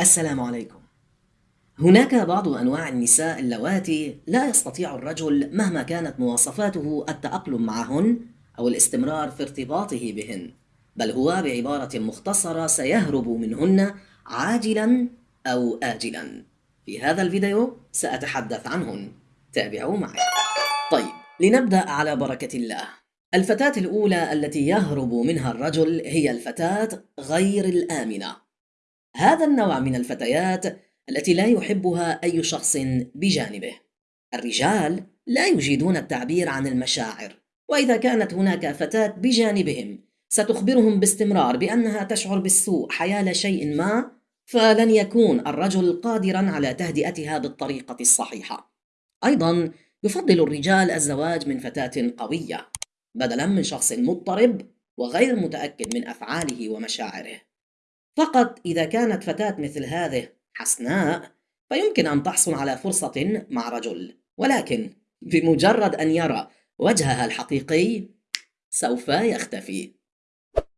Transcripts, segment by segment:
السلام عليكم. هناك بعض أنواع النساء اللواتي لا يستطيع الرجل مهما كانت مواصفاته التأقلم معهن أو الاستمرار في ارتباطه بهن، بل هو بعبارة مختصرة سيهرب منهن عاجلا أو آجلا. في هذا الفيديو سأتحدث عنهن. تابعوا معي. طيب، لنبدأ على بركة الله. الفتاة الأولى التي يهرب منها الرجل هي الفتاة غير الآمنة. هذا النوع من الفتيات التي لا يحبها أي شخص بجانبه. الرجال لا يجيدون التعبير عن المشاعر، وإذا كانت هناك فتاة بجانبهم ستخبرهم باستمرار بأنها تشعر بالسوء حيال شيء ما، فلن يكون الرجل قادرا على تهدئتها بالطريقة الصحيحة. أيضا يفضل الرجال الزواج من فتاة قوية بدلا من شخص مضطرب وغير متأكد من أفعاله ومشاعره. فقط إذا كانت فتاة مثل هذه حسناء فيمكن أن تحصل على فرصة مع رجل. ولكن بمجرد أن يرى وجهها الحقيقي سوف يختفي.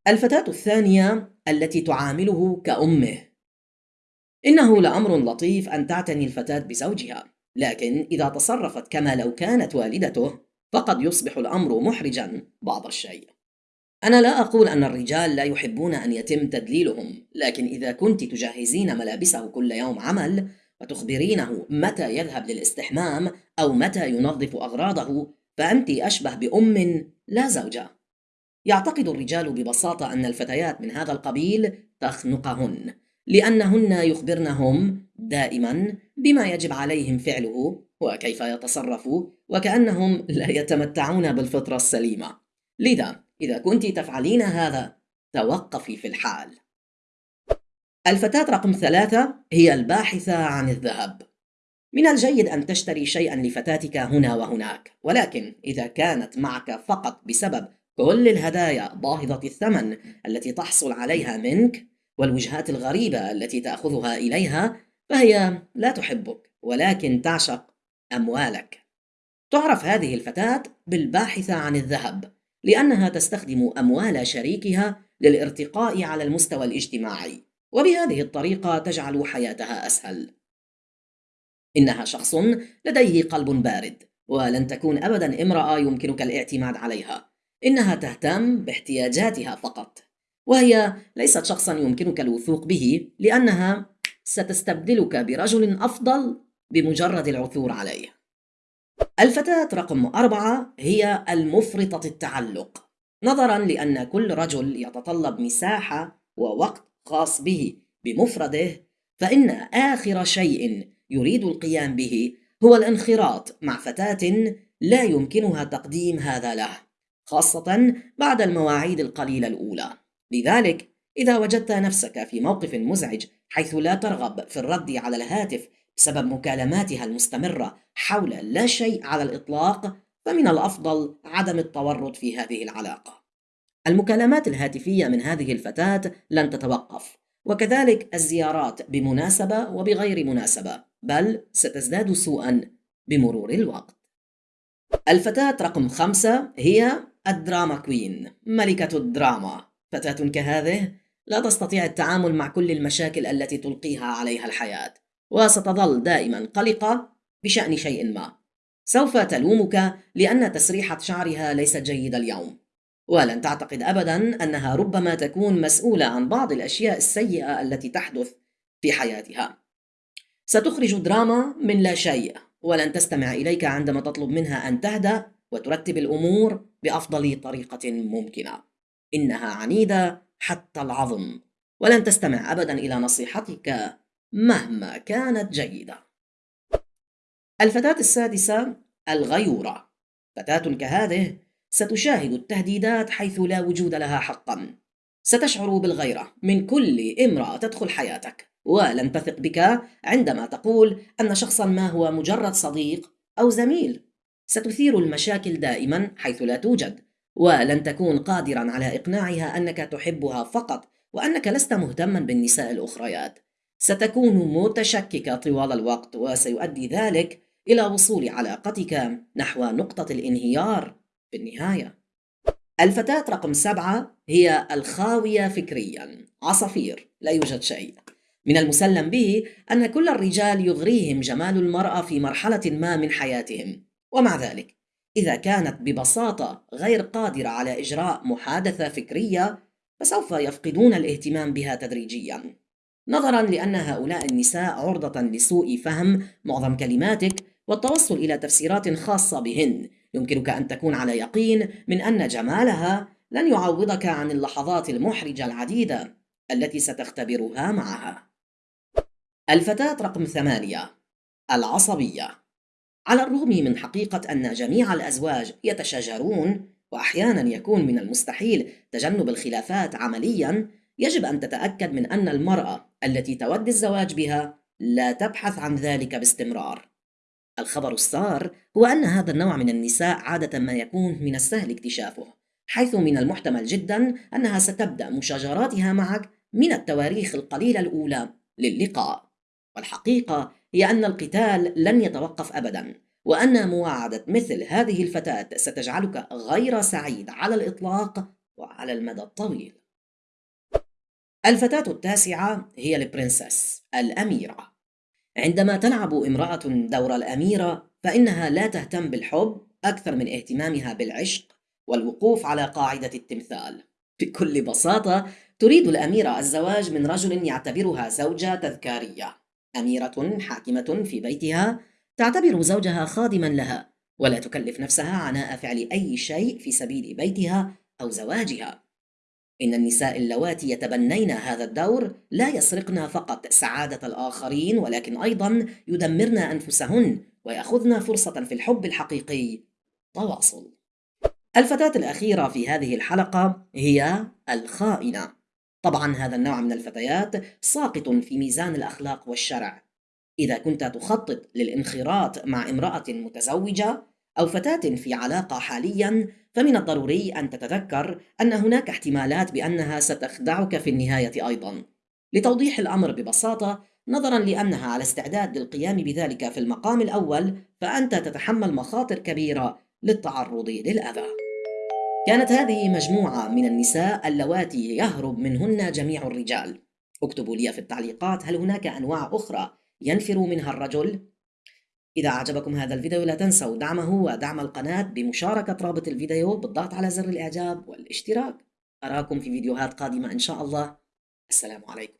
الفتاة الثانية التي تعامله كأمه. إنه لأمر لطيف أن تعتني الفتاة بزوجها لكن إذا تصرفت كما لو كانت والدته فقد يصبح الأمر محرجا بعض الشيء. أنا لا أقول أن الرجال لا يحبون أن يتم تدليلهم، لكن إذا كنت تجهزين ملابسه كل يوم عمل وتخبرينه متى يذهب للاستحمام أو متى ينظف أغراضه، فأنت أشبه بأم لا زوجة. يعتقد الرجال ببساطة أن الفتيات من هذا القبيل تخنقهن، لأنهن يخبرنهم دائما بما يجب عليهم فعله وكيف يتصرفوا وكأنهم لا يتمتعون بالفطرة السليمة. لذا إذا كنت تفعلين هذا توقفي في الحال. الفتاة رقم ثلاثة هي الباحثة عن الذهب. من الجيد أن تشتري شيئا لفتاتك هنا وهناك ولكن إذا كانت معك فقط بسبب كل الهدايا باهظة الثمن التي تحصل عليها منك والوجهات الغريبة التي تأخذها إليها فهي لا تحبك ولكن تعشق أموالك. تعرف هذه الفتاة بالباحثة عن الذهب. لأنها تستخدم أموال شريكها للارتقاء على المستوى الاجتماعي. وبهذه الطريقة تجعل حياتها أسهل. إنها شخص لديه قلب بارد ولن تكون أبدا امرأة يمكنك الاعتماد عليها. إنها تهتم باحتياجاتها فقط. وهي ليست شخصا يمكنك الوثوق به لأنها ستستبدلك برجل أفضل بمجرد العثور عليه. الفتاة رقم أربعة هي المفرطة التعلق. نظرا لأن كل رجل يتطلب مساحة ووقت خاص به بمفرده فإن آخر شيء يريد القيام به هو الانخراط مع فتاة لا يمكنها تقديم هذا له خاصة بعد المواعيد القليلة الأولى. لذلك إذا وجدت نفسك في موقف مزعج حيث لا ترغب في الرد على الهاتف بسبب مكالماتها المستمرة حول لا شيء على الإطلاق فمن الأفضل عدم التورط في هذه العلاقة. المكالمات الهاتفية من هذه الفتاة لن تتوقف، وكذلك الزيارات بمناسبة وبغير مناسبة، بل ستزداد سوءا بمرور الوقت. الفتاة رقم خمسة هي الدراما كوين، ملكة الدراما. فتاة كهذه لا تستطيع التعامل مع كل المشاكل التي تلقيها عليها الحياة، وستظل دائما قلقة بشأن شيء ما. سوف تلومك لأن تسريحة شعرها ليست جيدة اليوم. ولن تعتقد أبدا أنها ربما تكون مسؤولة عن بعض الأشياء السيئة التي تحدث في حياتها. ستخرج دراما من لا شيء ولن تستمع إليك عندما تطلب منها أن تهدأ وترتب الأمور بأفضل طريقة ممكنة. إنها عنيدة حتى العظم. ولن تستمع أبدا إلى نصيحتك مهما كانت جيدة. الفتاة السادسة الغيورة. فتاة كهذه ستشاهد التهديدات حيث لا وجود لها حقا. ستشعر بالغيرة. من كل امرأة تدخل حياتك. ولن تثق بك عندما تقول أن شخصا ما هو مجرد صديق أو زميل. ستثير المشاكل دائما حيث لا توجد. ولن تكون قادرا على إقناعها أنك تحبها فقط وأنك لست مهتما بالنساء الأخريات. ستكون متشككة طوال الوقت وسيؤدي ذلك إلى وصول علاقتك نحو نقطة الانهيار. في النهاية. الفتاة رقم سبعة هي الخاوية فكريا عصافير لا يوجد شيء. من المسلم به أن كل الرجال يغريهم جمال المرأة في مرحلة ما من حياتهم. ومع ذلك إذا كانت ببساطة غير قادرة على إجراء محادثة فكرية فسوف يفقدون الاهتمام بها تدريجيا. نظرا لأن هؤلاء النساء عرضة لسوء فهم معظم كلماتك والتوصل إلى تفسيرات خاصة بهن. يمكنك أن تكون على يقين من أن جمالها لن يعوضك عن اللحظات المحرجة العديدة التي ستختبرها معها. الفتاة رقم ثمانية العصبية. على الرغم من حقيقة أن جميع الأزواج يتشاجرون وأحيانا يكون من المستحيل تجنب الخلافات عمليا يجب أن تتأكد من أن المرأة التي تود الزواج بها لا تبحث عن ذلك باستمرار. الخبر السار هو أن هذا النوع من النساء عادة ما يكون من السهل اكتشافه حيث من المحتمل جدا أنها ستبدأ مشاجراتها معك من التواريخ القليلة الأولى للقاء. والحقيقة هي أن القتال لن يتوقف أبدا وأن مواعدة مثل هذه الفتاة ستجعلك غير سعيد على الإطلاق وعلى المدى الطويل. الفتاة التاسعة هي البرنسس الأميرة. عندما تلعب امرأة دور الأميرة فإنها لا تهتم بالحب أكثر من اهتمامها بالعشق والوقوف على قاعدة التمثال. بكل بساطة تريد الأميرة الزواج من رجل يعتبرها زوجة تذكارية. أميرة حاكمة في بيتها تعتبر زوجها خادما لها ولا تكلف نفسها عناء فعل أي شيء في سبيل بيتها أو زواجها. إن النساء اللواتي يتبنين هذا الدور لا يسرقن فقط سعادة الآخرين ولكن أيضا يدمرن أنفسهن ويأخذن فرصة في الحب الحقيقي. تواصل. الفتاة الأخيرة في هذه الحلقة هي الخائنة. طبعا هذا النوع من الفتيات ساقط في ميزان الأخلاق والشرع. إذا كنت تخطط للانخراط مع امرأة متزوجة أو فتاة في علاقة حاليا فمن الضروري أن تتذكر أن هناك احتمالات بأنها ستخدعك في النهاية أيضا. لتوضيح الأمر ببساطة نظرا لأنها على استعداد للقيام بذلك في المقام الأول فأنت تتحمل مخاطر كبيرة للتعرض للأذى. كانت هذه مجموعة من النساء اللواتي يهرب منهن جميع الرجال. اكتبوا لي في التعليقات هل هناك أنواع أخرى ينفر منها الرجل؟ إذا أعجبكم هذا الفيديو لا تنسوا دعمه ودعم القناة بمشاركة رابط الفيديو بالضغط على زر الإعجاب والاشتراك. أراكم في فيديوهات قادمة إن شاء الله. السلام عليكم.